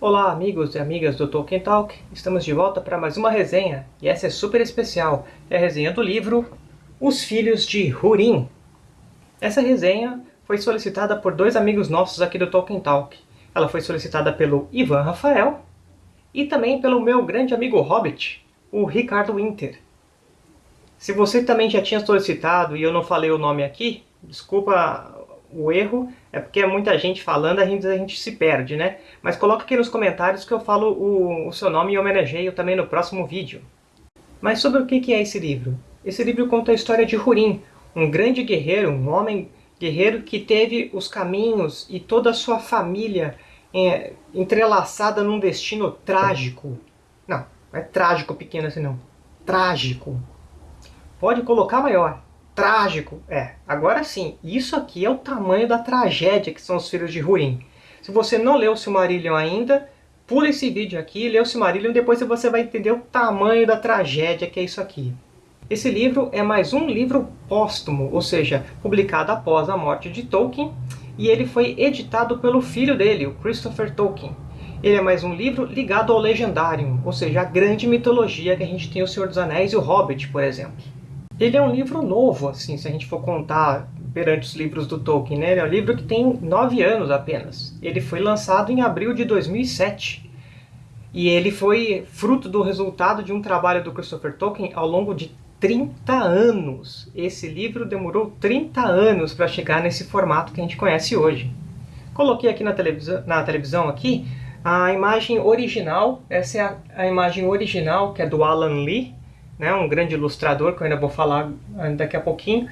Olá amigos e amigas do Tolkien Talk, estamos de volta para mais uma resenha, e essa é super especial, é a resenha do livro Os Filhos de Húrin. Essa resenha foi solicitada por dois amigos nossos aqui do Tolkien Talk. Ela foi solicitada pelo Ivan Rafael e também pelo meu grande amigo Hobbit, o Ricardo Winter. Se você também já tinha solicitado e eu não falei o nome aqui, desculpa o erro, é porque é muita gente falando, a gente, a gente se perde, né? Mas coloca aqui nos comentários que eu falo o, o seu nome e homenageio também no próximo vídeo. Mas sobre o que é esse livro? Esse livro conta a história de Hurin, um grande guerreiro, um homem guerreiro que teve os caminhos e toda a sua família é, entrelaçada num destino trágico. Não, não é trágico pequeno assim não. Trágico. Pode colocar maior. Trágico. É, agora sim, isso aqui é o tamanho da tragédia que são os filhos de Húrin. Se você não leu o Silmarillion ainda, pula esse vídeo aqui, lê o Silmarillion depois você vai entender o tamanho da tragédia que é isso aqui. Esse livro é mais um livro póstumo, ou seja, publicado após a morte de Tolkien, e ele foi editado pelo filho dele, o Christopher Tolkien. Ele é mais um livro ligado ao Legendarium, ou seja, a grande mitologia que a gente tem o Senhor dos Anéis e o Hobbit, por exemplo. Ele é um livro novo, assim, se a gente for contar perante os livros do Tolkien, né? Ele é um livro que tem nove anos apenas. Ele foi lançado em abril de 2007. E ele foi fruto do resultado de um trabalho do Christopher Tolkien ao longo de 30 anos. Esse livro demorou 30 anos para chegar nesse formato que a gente conhece hoje. Coloquei aqui na televisão, na televisão aqui a imagem original. Essa é a, a imagem original, que é do Alan Lee, né, um grande ilustrador, que eu ainda vou falar daqui a pouquinho.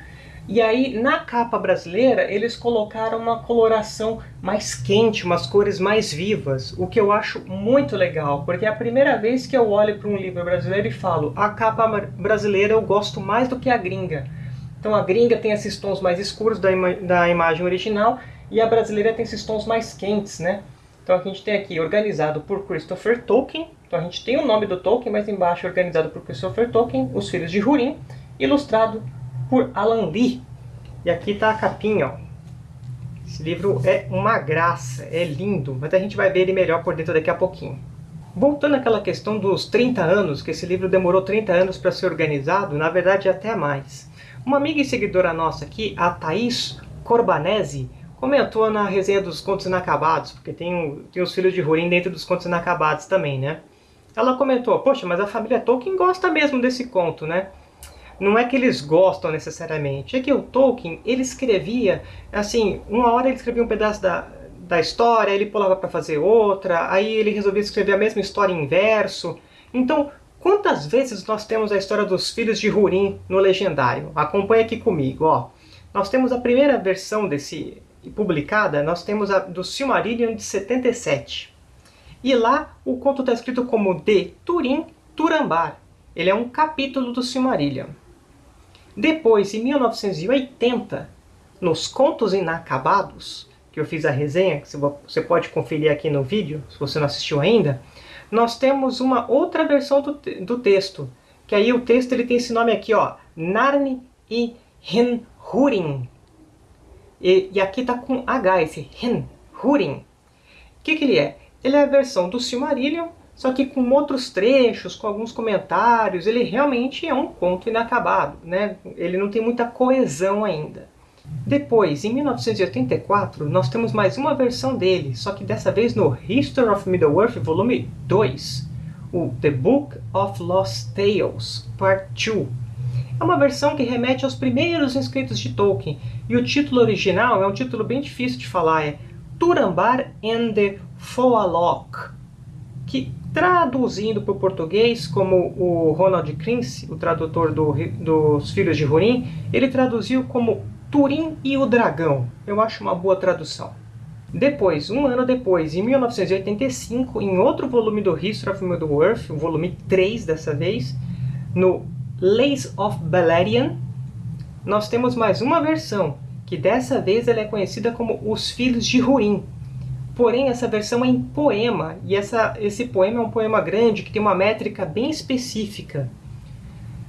E aí, na capa brasileira, eles colocaram uma coloração mais quente, umas cores mais vivas, o que eu acho muito legal, porque é a primeira vez que eu olho para um livro brasileiro e falo a capa brasileira eu gosto mais do que a gringa. Então a gringa tem esses tons mais escuros da, ima da imagem original e a brasileira tem esses tons mais quentes, né? Então a gente tem aqui organizado por Christopher Tolkien, então a gente tem o nome do Tolkien, mas embaixo organizado por Christopher Tolkien, Os Filhos de Húrin, ilustrado por Alan Lee. E aqui está a capinha, ó. Esse livro é uma graça, é lindo, mas a gente vai ver ele melhor por dentro daqui a pouquinho. Voltando àquela questão dos 30 anos, que esse livro demorou 30 anos para ser organizado, na verdade até mais. Uma amiga e seguidora nossa aqui, a Thaís Corbanese, comentou na resenha dos Contos Inacabados, porque tem, tem os Filhos de Húrin dentro dos Contos Inacabados também, né? Ela comentou, poxa, mas a família Tolkien gosta mesmo desse conto, né? Não é que eles gostam necessariamente, é que o Tolkien, ele escrevia, assim, uma hora ele escrevia um pedaço da, da história, ele pulava para fazer outra, aí ele resolvia escrever a mesma história em verso. Então, quantas vezes nós temos a história dos filhos de Húrin no Legendário? Acompanhe aqui comigo, ó. Nós temos a primeira versão desse publicada, nós temos a do Silmarillion de 77. E lá o conto está escrito como de Turim Turambar. Ele é um capítulo do Silmarillion. Depois, em 1980, nos Contos Inacabados, que eu fiz a resenha, que você pode conferir aqui no vídeo, se você não assistiu ainda, nós temos uma outra versão do, do texto, que aí o texto ele tem esse nome aqui, ó, Narni e Henhurin. E, e aqui está com H, esse Henhurin. O que, que ele é? Ele é a versão do Silmarillion, só que com outros trechos, com alguns comentários. Ele realmente é um conto inacabado, né? Ele não tem muita coesão ainda. Depois, em 1984, nós temos mais uma versão dele, só que dessa vez no History of Middle-earth, volume 2, o The Book of Lost Tales, Part 2. É uma versão que remete aos primeiros inscritos de Tolkien, e o título original é um título bem difícil de falar, é Turambar and the Foalok, que traduzindo para o português, como o Ronald Crince, o tradutor do, dos Filhos de Hurin, ele traduziu como Turim e o Dragão. Eu acho uma boa tradução. Depois, um ano depois, em 1985, em outro volume do History of Middle-earth, o volume 3 dessa vez, no Lays of Balerion, nós temos mais uma versão, que dessa vez ela é conhecida como Os Filhos de Húrin. Porém, essa versão é em poema, e essa, esse poema é um poema grande, que tem uma métrica bem específica.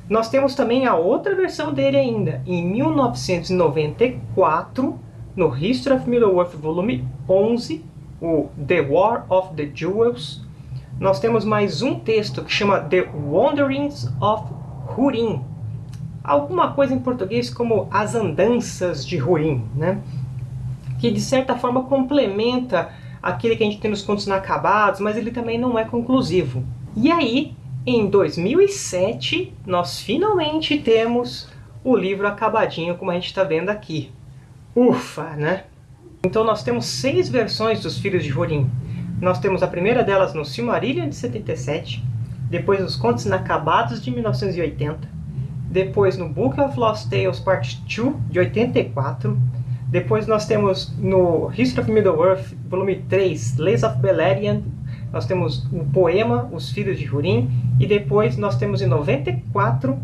Nós temos também a outra versão dele ainda, em 1994, no History of Middle-earth, volume 11, o The War of the Jewels. Nós temos mais um texto que chama The Wanderings of Hurin. Alguma coisa em português como As Andanças de Hurin, né? que de certa forma complementa aquele que a gente tem nos contos inacabados, mas ele também não é conclusivo. E aí, em 2007, nós finalmente temos o livro acabadinho, como a gente está vendo aqui. Ufa, né? Então nós temos seis versões dos Filhos de Rolim. Nós temos a primeira delas no Silmarillion de 77, depois nos Contos Inacabados de 1980, depois no Book of Lost Tales Part 2 de 84, depois nós temos no History of Middle-earth, volume 3, Lays of Beleriand, nós temos o poema Os Filhos de Hurin, e depois nós temos em 94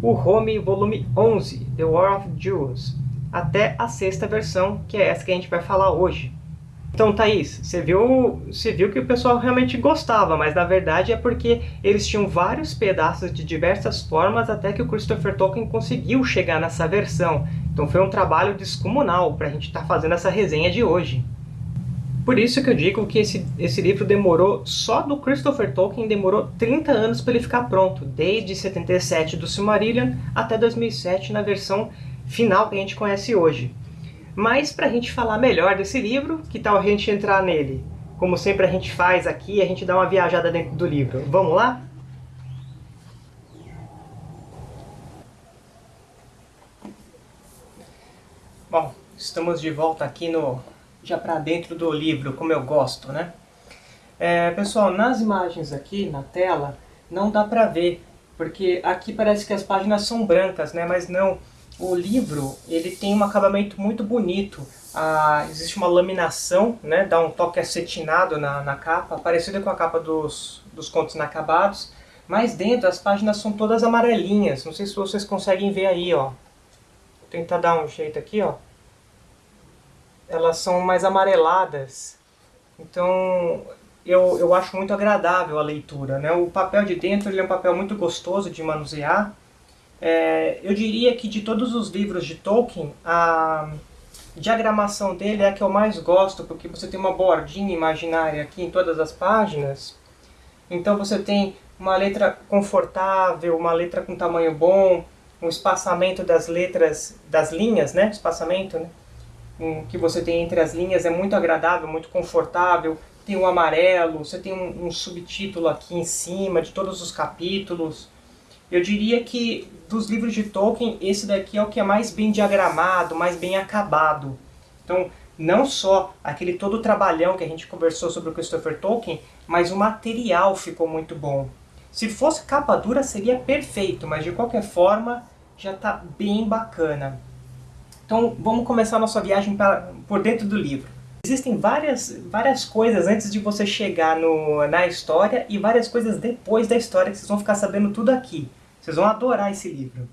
o Home, volume 11, The War of Jewels, até a sexta versão, que é essa que a gente vai falar hoje. Então, Thaís, você viu, você viu que o pessoal realmente gostava, mas na verdade é porque eles tinham vários pedaços de diversas formas até que o Christopher Tolkien conseguiu chegar nessa versão. Então foi um trabalho descomunal para a gente estar tá fazendo essa resenha de hoje. Por isso que eu digo que esse, esse livro demorou, só do Christopher Tolkien, demorou 30 anos para ele ficar pronto, desde 77 do Silmarillion até 2007 na versão final que a gente conhece hoje. Mas para a gente falar melhor desse livro, que tal a gente entrar nele? Como sempre a gente faz aqui, a gente dá uma viajada dentro do livro. Vamos lá? Bom, estamos de volta aqui no já para dentro do livro, como eu gosto, né? É, pessoal, nas imagens aqui na tela não dá para ver, porque aqui parece que as páginas são brancas, né? Mas não, o livro ele tem um acabamento muito bonito. Ah, existe uma laminação, né? Dá um toque acetinado na, na capa, parecida com a capa dos, dos contos inacabados. Mas dentro as páginas são todas amarelinhas. Não sei se vocês conseguem ver aí, ó. Vou tentar dar um jeito aqui, ó elas são mais amareladas. Então eu, eu acho muito agradável a leitura. Né? O papel de dentro ele é um papel muito gostoso de manusear. É, eu diria que de todos os livros de Tolkien, a diagramação dele é a que eu mais gosto, porque você tem uma bordinha imaginária aqui em todas as páginas. Então você tem uma letra confortável, uma letra com tamanho bom, um espaçamento das letras, das linhas, né? Espaçamento, né? um, que você tem entre as linhas é muito agradável, muito confortável. Tem um amarelo, você tem um, um subtítulo aqui em cima de todos os capítulos. Eu diria que dos livros de Tolkien, esse daqui é o que é mais bem diagramado, mais bem acabado. Então, não só aquele todo trabalhão que a gente conversou sobre o Christopher Tolkien, mas o material ficou muito bom. Se fosse capa dura seria perfeito, mas de qualquer forma já está bem bacana. Então vamos começar nossa viagem para, por dentro do livro. Existem várias, várias coisas antes de você chegar no, na história e várias coisas depois da história que vocês vão ficar sabendo tudo aqui. Vocês vão adorar esse livro.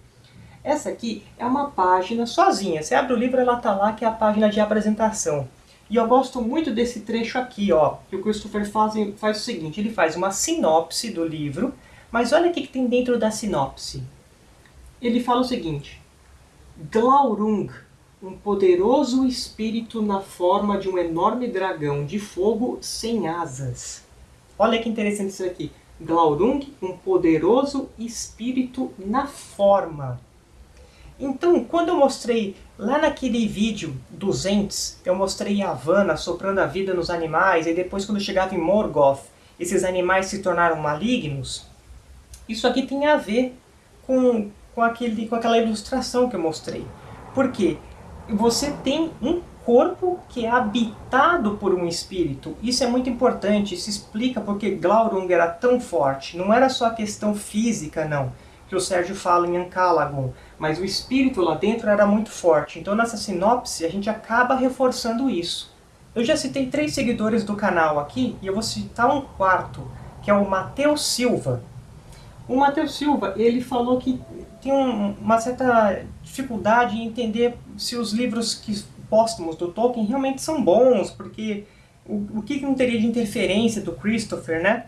Essa aqui é uma página sozinha. Você abre o livro, ela está lá, que é a página de apresentação. E eu gosto muito desse trecho aqui, ó, que o Christopher faz, faz o seguinte, ele faz uma sinopse do livro, mas olha o que tem dentro da sinopse. Ele fala o seguinte, Glaurung, um poderoso espírito na forma de um enorme dragão de fogo sem asas. Olha que interessante isso aqui. Glaurung, um poderoso espírito na forma. Então, quando eu mostrei lá naquele vídeo dos Ents, eu mostrei a Havana soprando a vida nos animais, e depois quando chegava em Morgoth, esses animais se tornaram malignos, isso aqui tem a ver com com, aquele, com aquela ilustração que eu mostrei. Por quê? Você tem um corpo que é habitado por um espírito. Isso é muito importante, isso explica porque Glaurung era tão forte. Não era só a questão física, não, que o Sérgio fala em Ancalagon, mas o espírito lá dentro era muito forte. Então nessa sinopse a gente acaba reforçando isso. Eu já citei três seguidores do canal aqui, e eu vou citar um quarto, que é o Matheus Silva. O Matheus Silva, ele falou que tem um, uma certa dificuldade em entender se os livros que, póstumos do Tolkien realmente são bons, porque o, o que não teria de interferência do Christopher, né?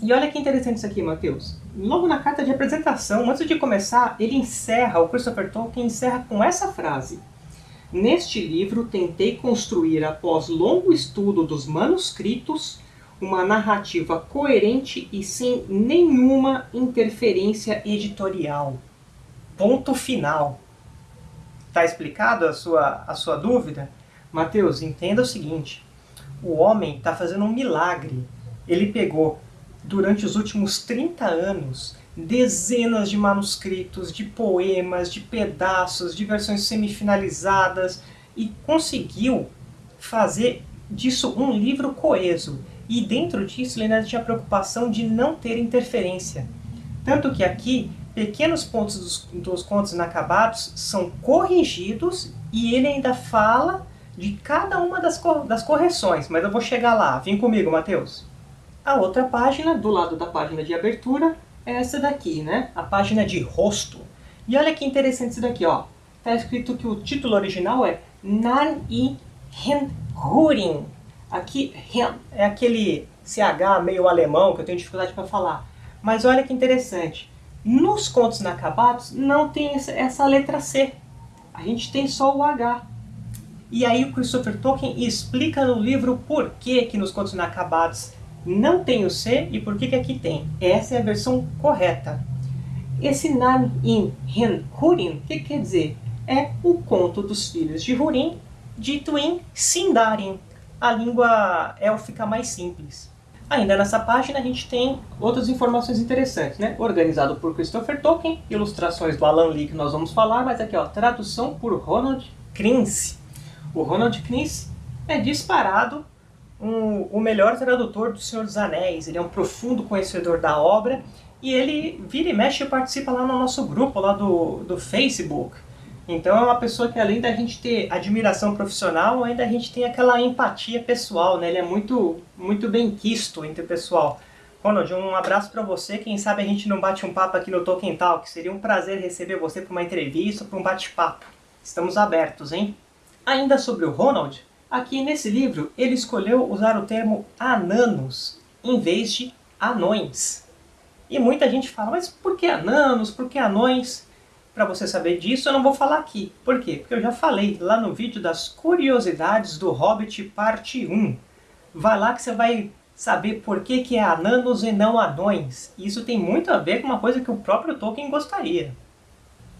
E olha que interessante isso aqui, Matheus. Logo na carta de apresentação, antes de começar, ele encerra, o Christopher Tolkien encerra com essa frase. Neste livro, tentei construir, após longo estudo dos manuscritos, uma narrativa coerente e sem nenhuma interferência editorial. Ponto final. Está explicado a sua, a sua dúvida? Mateus, entenda o seguinte: o homem está fazendo um milagre. Ele pegou, durante os últimos 30 anos, dezenas de manuscritos, de poemas, de pedaços, de versões semifinalizadas e conseguiu fazer disso um livro coeso. E dentro disso ele ainda tinha a preocupação de não ter interferência. Tanto que aqui, pequenos pontos dos, dos contos inacabados são corrigidos e ele ainda fala de cada uma das, das correções. Mas eu vou chegar lá. Vem comigo, Mateus. A outra página, do lado da página de abertura, é essa daqui, né? A página de rosto. E olha que interessante isso daqui, ó. Tá escrito que o título original é Nan i Hen Hurin. Aqui, Hen é aquele CH meio alemão que eu tenho dificuldade para falar. Mas olha que interessante. Nos contos inacabados não tem essa letra C. A gente tem só o H. E aí o Christopher Tolkien explica no livro por que, que nos contos inacabados não tem o C e por que, que aqui tem. Essa é a versão correta. Esse Nan in Hen Hurin, o que quer dizer? É o conto dos filhos de Hurin, dito em Sindarin, a língua élfica mais simples. Ainda nessa página a gente tem outras informações interessantes, né? Organizado por Christopher Tolkien, ilustrações do Alan Lee que nós vamos falar, mas aqui ó, tradução por Ronald Krince. O Ronald Krince é disparado um, o melhor tradutor do Senhor dos Anéis. Ele é um profundo conhecedor da obra e ele vira e mexe e participa lá no nosso grupo lá do, do Facebook. Então é uma pessoa que além da gente ter admiração profissional, ainda a gente tem aquela empatia pessoal, né? Ele é muito, muito bem quisto entre o pessoal. Ronald, um abraço para você. Quem sabe a gente não bate um papo aqui no Tolkien Talk. Seria um prazer receber você para uma entrevista, para um bate-papo. Estamos abertos, hein? Ainda sobre o Ronald, Aqui nesse livro ele escolheu usar o termo ananos em vez de anões. E muita gente fala, mas por que ananos, por que anões? Para você saber disso eu não vou falar aqui. Por quê? Porque eu já falei lá no vídeo das curiosidades do Hobbit parte 1. Vai lá que você vai saber por que, que é ananos e não anões. Isso tem muito a ver com uma coisa que o próprio Tolkien gostaria.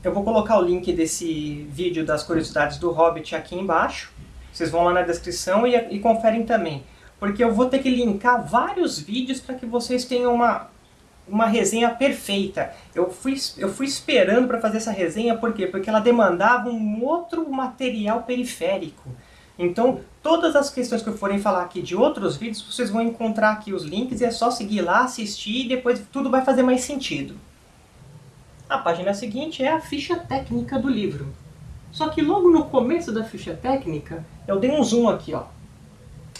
Eu vou colocar o link desse vídeo das curiosidades do Hobbit aqui embaixo. Vocês vão lá na descrição e, e conferem também. Porque eu vou ter que linkar vários vídeos para que vocês tenham uma, uma resenha perfeita. Eu fui, eu fui esperando para fazer essa resenha, por quê? Porque ela demandava um outro material periférico. Então, todas as questões que eu forem falar aqui de outros vídeos, vocês vão encontrar aqui os links e é só seguir lá, assistir e depois tudo vai fazer mais sentido. A página seguinte é a ficha técnica do livro. Só que logo no começo da ficha técnica, eu dei um zoom aqui, ó.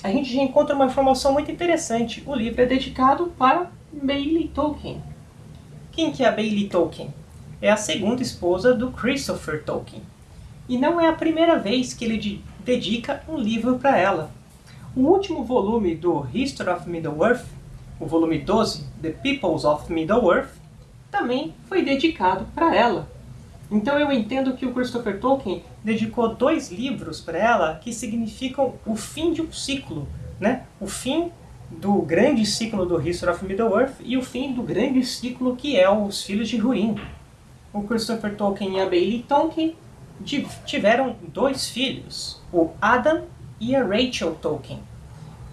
A gente já encontra uma informação muito interessante. O livro é dedicado para Bailey Tolkien. Quem que é a Bailey Tolkien? É a segunda esposa do Christopher Tolkien. E não é a primeira vez que ele dedica um livro para ela. O último volume do History of Middle-earth, o volume 12, The Peoples of Middle-earth, também foi dedicado para ela. Então eu entendo que o Christopher Tolkien dedicou dois livros para ela que significam o fim de um ciclo, né? O fim do grande ciclo do History of Middle-earth e o fim do grande ciclo que é Os Filhos de Húrin. O Christopher Tolkien e a Bailey Tolkien tiveram dois filhos, o Adam e a Rachel Tolkien.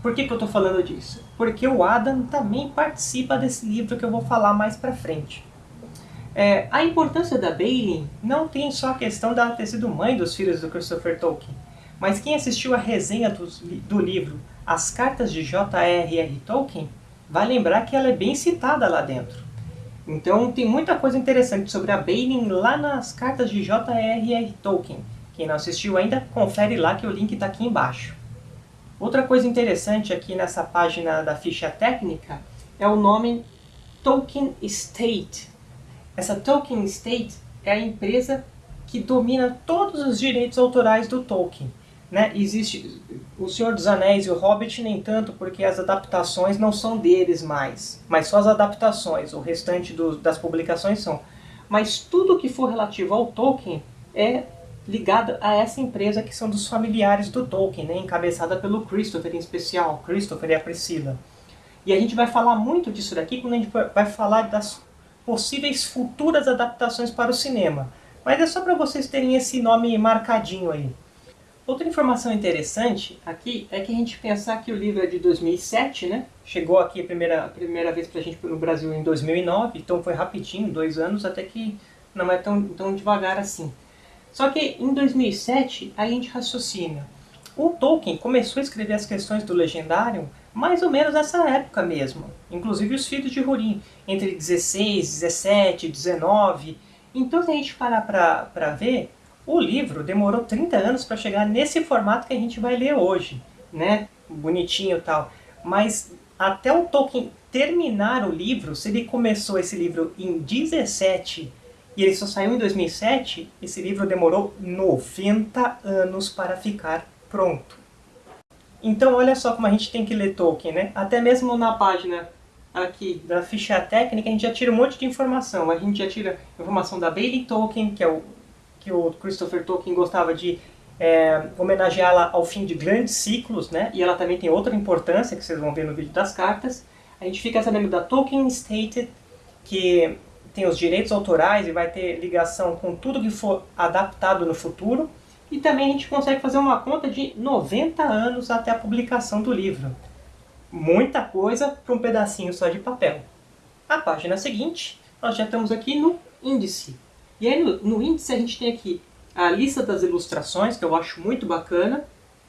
Por que, que eu estou falando disso? Porque o Adam também participa desse livro que eu vou falar mais para frente. É, a importância da Bailey não tem só a questão dela ter sido mãe dos filhos do Christopher Tolkien, mas quem assistiu a resenha do, do livro As Cartas de J.R.R. Tolkien vai lembrar que ela é bem citada lá dentro. Então tem muita coisa interessante sobre a Bailey lá nas cartas de J.R.R. Tolkien. Quem não assistiu ainda, confere lá que o link está aqui embaixo. Outra coisa interessante aqui nessa página da ficha técnica é o nome Tolkien Estate, essa Tolkien Estate é a empresa que domina todos os direitos autorais do Tolkien. Né? Existe o Senhor dos Anéis e o Hobbit nem tanto, porque as adaptações não são deles mais, mas só as adaptações, o restante do, das publicações são. Mas tudo que for relativo ao Tolkien é ligada a essa empresa que são dos familiares do Tolkien, né, encabeçada pelo Christopher em especial, Christopher e a Priscila. E a gente vai falar muito disso daqui quando a gente vai falar das possíveis futuras adaptações para o cinema. Mas é só para vocês terem esse nome marcadinho aí. Outra informação interessante aqui é que a gente pensar que o livro é de 2007, né? Chegou aqui a primeira, a primeira vez para a gente no Brasil em 2009, então foi rapidinho, dois anos, até que não é tão, tão devagar assim. Só que em 2007 a gente raciocina. O Tolkien começou a escrever as questões do Legendário mais ou menos nessa época mesmo. Inclusive os filhos de Hurin, entre 16, 17, 19. Então se a gente parar para ver, o livro demorou 30 anos para chegar nesse formato que a gente vai ler hoje, né? Bonitinho e tal. Mas até o Tolkien terminar o livro, se ele começou esse livro em 17 e ele só saiu em 2007, esse livro demorou 90 anos para ficar pronto. Então olha só como a gente tem que ler Tolkien, né? Até mesmo na página aqui da ficha técnica a gente já tira um monte de informação. A gente já tira informação da Bailey Tolkien, que é o que o Christopher Tolkien gostava de é, homenageá-la ao fim de grandes ciclos, né? E ela também tem outra importância que vocês vão ver no vídeo das cartas. A gente fica sabendo da Tolkien Stated, que tem os direitos autorais e vai ter ligação com tudo que for adaptado no futuro. E também a gente consegue fazer uma conta de 90 anos até a publicação do livro. Muita coisa para um pedacinho só de papel. A página seguinte, nós já estamos aqui no índice. E aí no, no índice a gente tem aqui a lista das ilustrações, que eu acho muito bacana,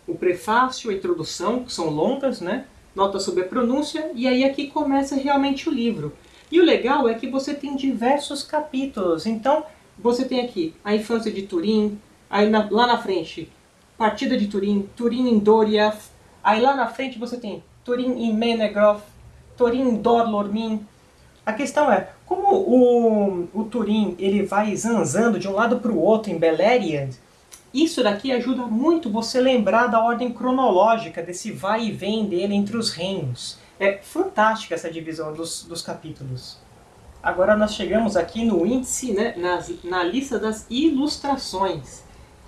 o prefácio, a introdução, que são longas, né? nota sobre a pronúncia, e aí aqui começa realmente o livro. E o legal é que você tem diversos capítulos, então você tem aqui a infância de Turim, aí na, lá na frente, partida de Turim, Turim em Doriath, aí lá na frente você tem Turim em Menegroth, Turim em Dorlormin. A questão é, como o, o Turim ele vai zanzando de um lado para o outro em Beleriand, isso daqui ajuda muito você lembrar da ordem cronológica desse vai e vem dele entre os reinos. É fantástica essa divisão dos, dos capítulos. Agora nós chegamos aqui no índice, né, na, na lista das ilustrações.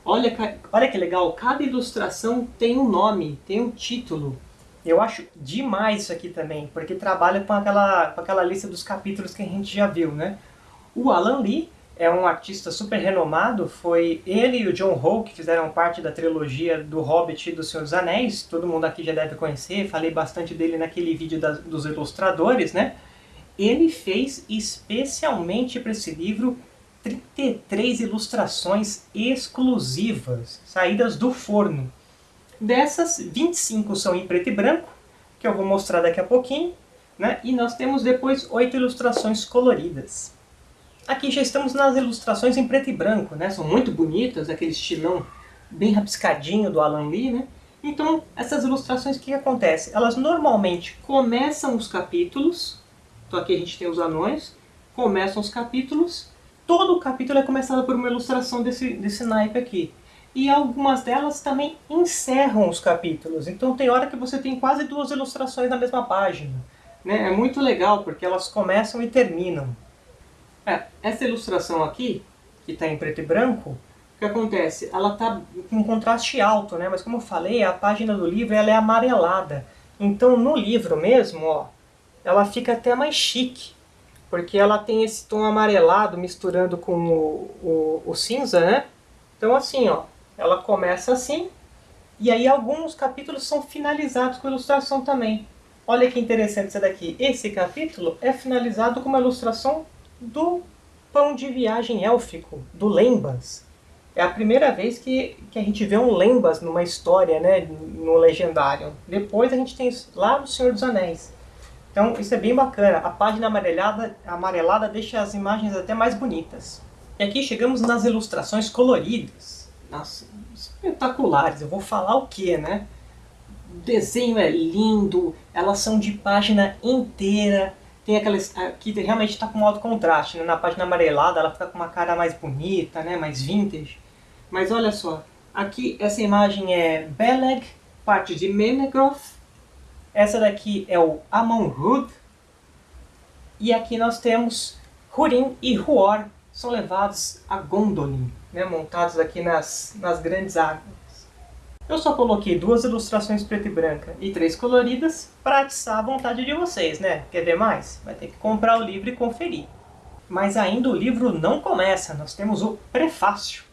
Olha, olha que legal, cada ilustração tem um nome, tem um título. Eu acho demais isso aqui também, porque trabalha com aquela, com aquela lista dos capítulos que a gente já viu, né? O Alan Lee é um artista super renomado, foi ele e o John Howe que fizeram parte da trilogia do Hobbit e do Senhor dos Anéis, todo mundo aqui já deve conhecer, falei bastante dele naquele vídeo dos ilustradores, né? Ele fez especialmente para esse livro 33 ilustrações exclusivas, saídas do forno. Dessas, 25 são em preto e branco, que eu vou mostrar daqui a pouquinho, né? e nós temos depois oito ilustrações coloridas. Aqui já estamos nas ilustrações em preto e branco, né? são muito bonitas, aquele estilão bem rabiscadinho do Alan Lee. Né? Então, essas ilustrações, o que acontece? Elas normalmente começam os capítulos, então aqui a gente tem os anões, começam os capítulos, todo o capítulo é começado por uma ilustração desse, desse naipe aqui e algumas delas também encerram os capítulos. Então tem hora que você tem quase duas ilustrações na mesma página. Né? É muito legal porque elas começam e terminam. É, essa ilustração aqui, que está em preto e branco, o que acontece? Ela está com um contraste alto, né? mas como eu falei, a página do livro ela é amarelada. Então no livro mesmo, ó, ela fica até mais chique, porque ela tem esse tom amarelado misturando com o, o, o cinza, né? Então assim, ó, ela começa assim, e aí alguns capítulos são finalizados com ilustração também. Olha que interessante isso daqui. Esse capítulo é finalizado com uma ilustração do pão de viagem élfico, do Lembas. É a primeira vez que, que a gente vê um Lembas numa história, né, no Legendário. Depois a gente tem lá no Senhor dos Anéis. Então isso é bem bacana. A página amarelada, amarelada deixa as imagens até mais bonitas. E aqui chegamos nas ilustrações coloridas nossa, espetaculares. Eu vou falar o que, né? O desenho é lindo, elas são de página inteira. Tem aquelas que realmente está com alto contraste. Né? Na página amarelada ela fica com uma cara mais bonita, né? mais vintage. Mas olha só, aqui essa imagem é Beleg, parte de Menegroth. Essa daqui é o Amon Hud. E aqui nós temos Hurin e Huor, são levados a Gondolin, né, montados aqui nas, nas grandes águas. Eu só coloquei duas ilustrações preto e branca e três coloridas para atiçar a vontade de vocês, né? Quer ver mais? Vai ter que comprar o livro e conferir. Mas ainda o livro não começa, nós temos o prefácio.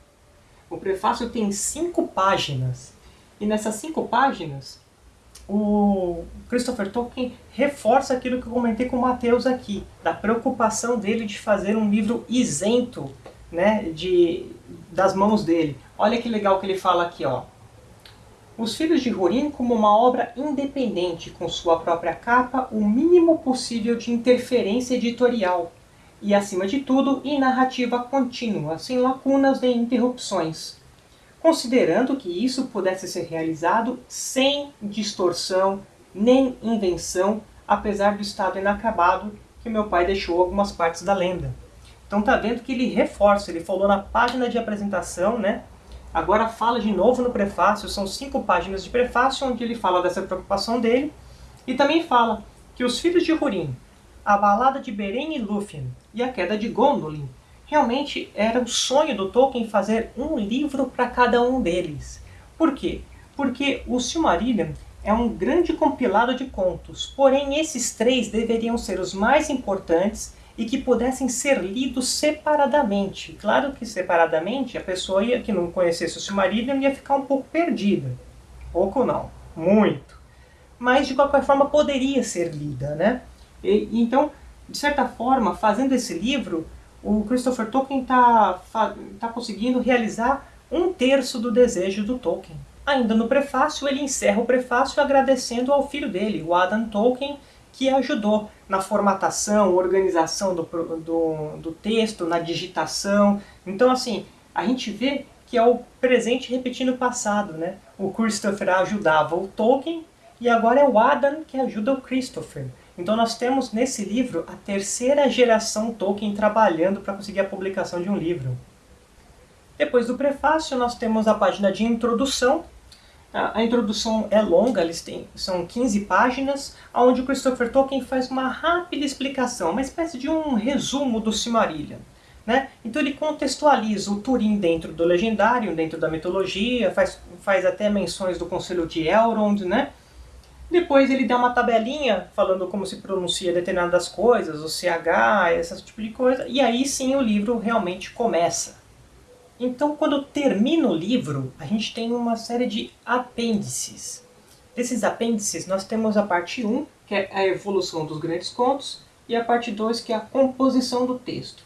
O prefácio tem cinco páginas. E nessas cinco páginas, o Christopher Tolkien reforça aquilo que eu comentei com o Matheus aqui, da preocupação dele de fazer um livro isento né, de, das mãos dele. Olha que legal que ele fala aqui, ó. Os Filhos de Húrin como uma obra independente, com sua própria capa, o mínimo possível de interferência editorial, e, acima de tudo, em narrativa contínua, sem lacunas nem interrupções, considerando que isso pudesse ser realizado sem distorção nem invenção, apesar do estado inacabado que meu pai deixou algumas partes da lenda. Então tá vendo que ele reforça, ele falou na página de apresentação, né? Agora fala de novo no prefácio, são cinco páginas de prefácio onde ele fala dessa preocupação dele e também fala que os filhos de Húrin, a balada de Beren e Lúthien e a queda de Gondolin realmente era o sonho do Tolkien fazer um livro para cada um deles. Por quê? Porque o Silmarillion é um grande compilado de contos, porém esses três deveriam ser os mais importantes e que pudessem ser lidos separadamente. Claro que separadamente a pessoa ia, que não conhecesse o Silmarillion ia ficar um pouco perdida. Pouco não, muito. Mas de qualquer forma poderia ser lida, né? E, então, de certa forma, fazendo esse livro, o Christopher Tolkien está tá conseguindo realizar um terço do desejo do Tolkien. Ainda no prefácio, ele encerra o prefácio agradecendo ao filho dele, o Adam Tolkien, que ajudou na formatação, organização do, do, do texto, na digitação. Então, assim, a gente vê que é o presente repetindo o passado, né? O Christopher ajudava o Tolkien e agora é o Adam que ajuda o Christopher. Então nós temos nesse livro a terceira geração Tolkien trabalhando para conseguir a publicação de um livro. Depois do prefácio nós temos a página de introdução, a, introdução é longa, eles têm, são 15 páginas, onde Christopher Tolkien faz uma rápida explicação, uma espécie de um resumo do Silmarillion. Né? Então ele contextualiza o Turin dentro do legendário, dentro da mitologia, faz, faz até menções do Conselho de Elrond, né? Depois ele dá uma tabelinha falando como se pronuncia determinadas coisas, o CH, esse tipo de coisa, e aí sim o livro realmente começa. Então, quando termina o livro, a gente tem uma série de apêndices. Desses apêndices, nós temos a parte 1, que é a evolução dos grandes contos, e a parte 2, que é a composição do texto.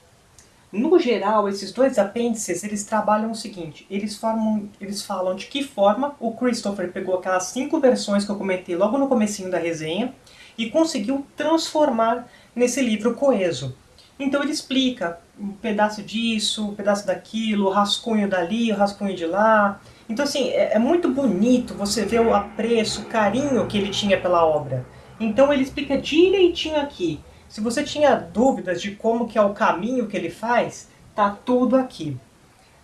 No geral, esses dois apêndices, eles trabalham o seguinte, eles, formam, eles falam de que forma o Christopher pegou aquelas cinco versões que eu comentei logo no comecinho da resenha e conseguiu transformar nesse livro coeso. Então ele explica um pedaço disso, um pedaço daquilo, o rascunho dali, o rascunho de lá. Então assim, é, é muito bonito você ver o apreço, o carinho que ele tinha pela obra. Então ele explica direitinho aqui. Se você tinha dúvidas de como que é o caminho que ele faz, tá tudo aqui.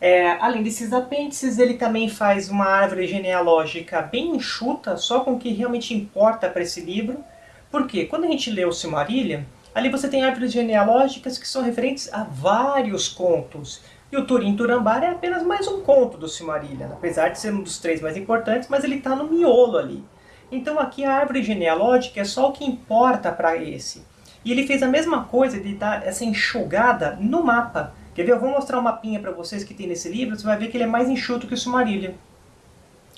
É, além desses apêndices, ele também faz uma árvore genealógica bem enxuta, só com o que realmente importa para esse livro. Porque quando a gente lê o Silmarillion, Ali você tem árvores genealógicas que são referentes a vários contos. E o Turim Turambar é apenas mais um conto do Silmarillion, apesar de ser um dos três mais importantes, mas ele está no miolo ali. Então aqui a árvore genealógica é só o que importa para esse. E ele fez a mesma coisa de dar essa enxugada no mapa. Quer ver? Eu vou mostrar um mapinha para vocês que tem nesse livro, você vai ver que ele é mais enxuto que o Silmarillion.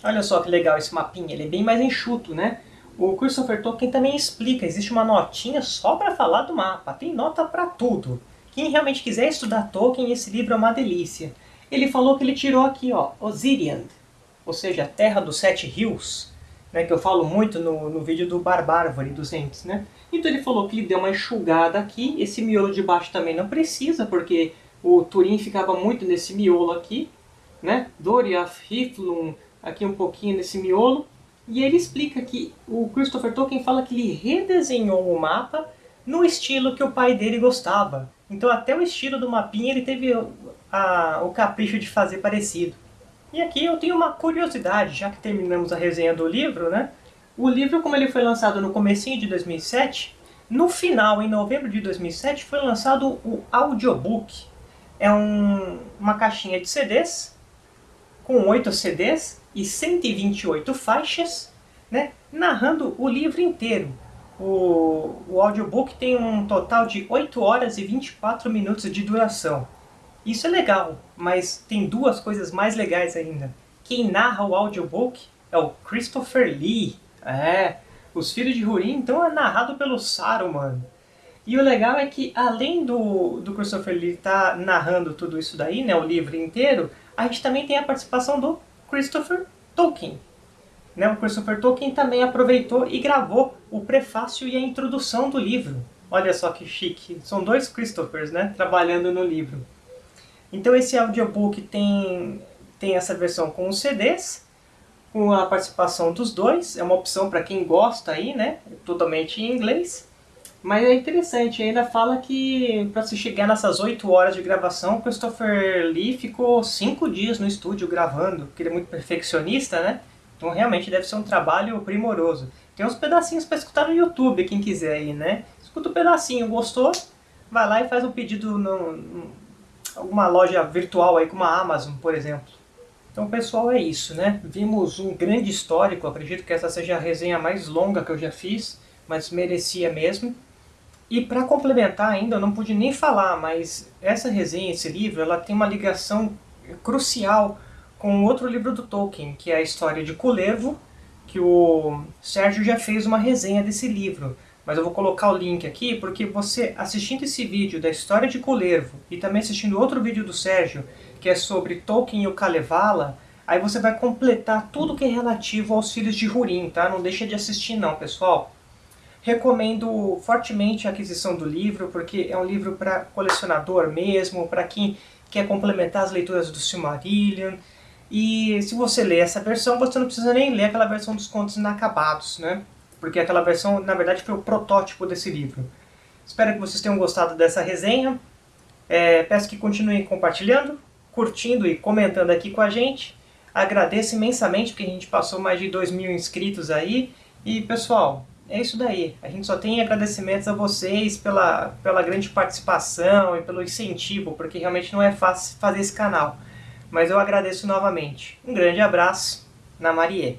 Olha só que legal esse mapinha, ele é bem mais enxuto, né? O Christopher Tolkien também explica, existe uma notinha só para falar do mapa, tem nota para tudo. Quem realmente quiser estudar Tolkien, esse livro é uma delícia. Ele falou que ele tirou aqui, ó, Osirian, ou seja, a Terra dos Sete Rios, né, que eu falo muito no, no vídeo do Barbárvore, dos Entes, né? Então ele falou que ele deu uma enxugada aqui, esse miolo de baixo também não precisa, porque o Turin ficava muito nesse miolo aqui, né? Doriath, Hiflum, aqui um pouquinho nesse miolo, e ele explica que o Christopher Tolkien fala que ele redesenhou o mapa no estilo que o pai dele gostava. Então até o estilo do mapinha ele teve a, o capricho de fazer parecido. E aqui eu tenho uma curiosidade, já que terminamos a resenha do livro, né? O livro, como ele foi lançado no comecinho de 2007, no final, em novembro de 2007, foi lançado o audiobook. é um, uma caixinha de CDs, com 8 CDs e 128 faixas, né, narrando o livro inteiro. O, o audiobook tem um total de 8 horas e 24 minutos de duração. Isso é legal, mas tem duas coisas mais legais ainda. Quem narra o audiobook é o Christopher Lee. É, Os Filhos de Húrin, então é narrado pelo Saruman. E o legal é que, além do, do Christopher Lee estar tá narrando tudo isso daí, né, o livro inteiro, a gente também tem a participação do Christopher Tolkien. Né, o Christopher Tolkien também aproveitou e gravou o prefácio e a introdução do livro. Olha só que chique. São dois Christophers, né, trabalhando no livro. Então esse audiobook tem, tem essa versão com os CDs, com a participação dos dois. É uma opção para quem gosta aí, né, totalmente em inglês. Mas é interessante, ainda fala que para se chegar nessas 8 horas de gravação, Christopher Lee ficou 5 dias no estúdio gravando, porque ele é muito perfeccionista, né? Então realmente deve ser um trabalho primoroso. Tem uns pedacinhos para escutar no YouTube, quem quiser aí, né? Escuta um pedacinho, gostou? Vai lá e faz um pedido em alguma loja virtual aí, como a Amazon, por exemplo. Então pessoal, é isso, né? Vimos um grande histórico, acredito que essa seja a resenha mais longa que eu já fiz, mas merecia mesmo. E para complementar ainda, eu não pude nem falar, mas essa resenha, esse livro, ela tem uma ligação crucial com outro livro do Tolkien, que é a história de Kullervo, que o Sérgio já fez uma resenha desse livro. Mas eu vou colocar o link aqui, porque você assistindo esse vídeo da história de Kullervo e também assistindo outro vídeo do Sérgio, que é sobre Tolkien e o Kalevala, aí você vai completar tudo que é relativo aos filhos de Húrin, tá? Não deixa de assistir não, pessoal. Recomendo fortemente a aquisição do livro, porque é um livro para colecionador mesmo, para quem quer complementar as leituras do Silmarillion. E se você ler essa versão, você não precisa nem ler aquela versão dos contos inacabados, né? Porque aquela versão, na verdade, foi o protótipo desse livro. Espero que vocês tenham gostado dessa resenha. É, peço que continuem compartilhando, curtindo e comentando aqui com a gente. Agradeço imensamente, porque a gente passou mais de 2 mil inscritos aí. E, pessoal, é isso daí. A gente só tem agradecimentos a vocês pela, pela grande participação e pelo incentivo, porque realmente não é fácil fazer esse canal. Mas eu agradeço novamente. Um grande abraço, na Marie.